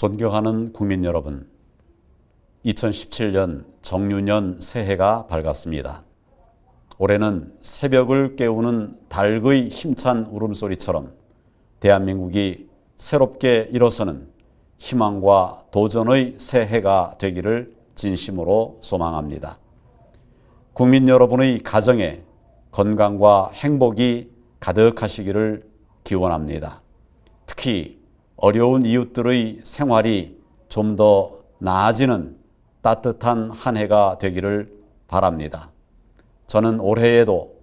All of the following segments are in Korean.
존경하는 국민 여러분, 2017년 정유년 새해가 밝았습니다. 올해는 새벽을 깨우는 닭의 힘찬 울음소리처럼 대한민국이 새롭게 일어서는 희망과 도전의 새해가 되기를 진심으로 소망합니다. 국민 여러분의 가정에 건강과 행복이 가득하시기를 기원합니다. 특히 어려운 이웃들의 생활이 좀 더 나아지는 따뜻한 한 해가 되기를 바랍니다. 저는 올해에도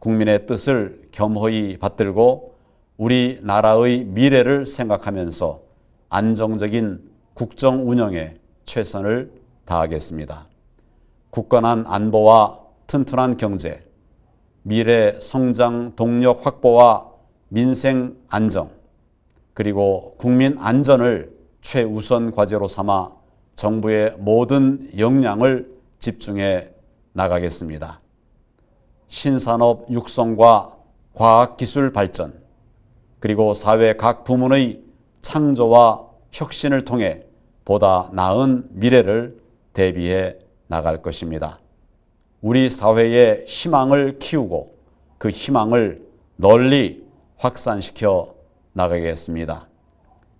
국민의 뜻을 겸허히 받들고 우리 나라의 미래를 생각하면서 안정적인 국정 운영에 최선을 다하겠습니다. 굳건한 안보와 튼튼한 경제, 미래 성장 동력 확보와 민생 안정, 그리고 국민 안전을 최우선 과제로 삼아 정부의 모든 역량을 집중해 나가겠습니다. 신산업 육성과 과학기술 발전, 그리고 사회 각 부문의 창조와 혁신을 통해 보다 나은 미래를 대비해 나갈 것입니다. 우리 사회의 희망을 키우고 그 희망을 널리 확산시켜 나가겠습니다.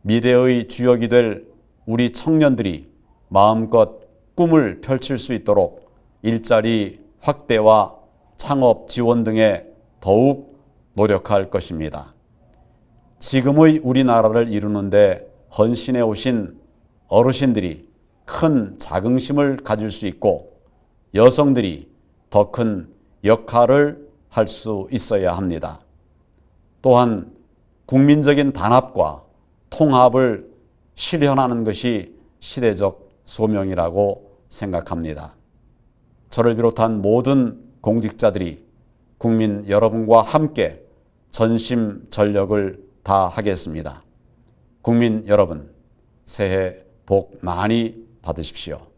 미래의 주역이 될 우리 청년들이 마음껏 꿈을 펼칠 수 있도록 일자리 확대와 창업 지원 등에 더욱 노력할 것입니다. 지금의 우리나라를 이루는데 헌신해 오신 어르신들이 큰 자긍심을 가질 수 있고 여성들이 더 큰 역할을 할 수 있어야 합니다. 또한 국민적인 단합과 통합을 실현하는 것이 시대적 소명이라고 생각합니다. 저를 비롯한 모든 공직자들이 국민 여러분과 함께 전심 전력을 다하겠습니다. 국민 여러분, 새해 복 많이 받으십시오.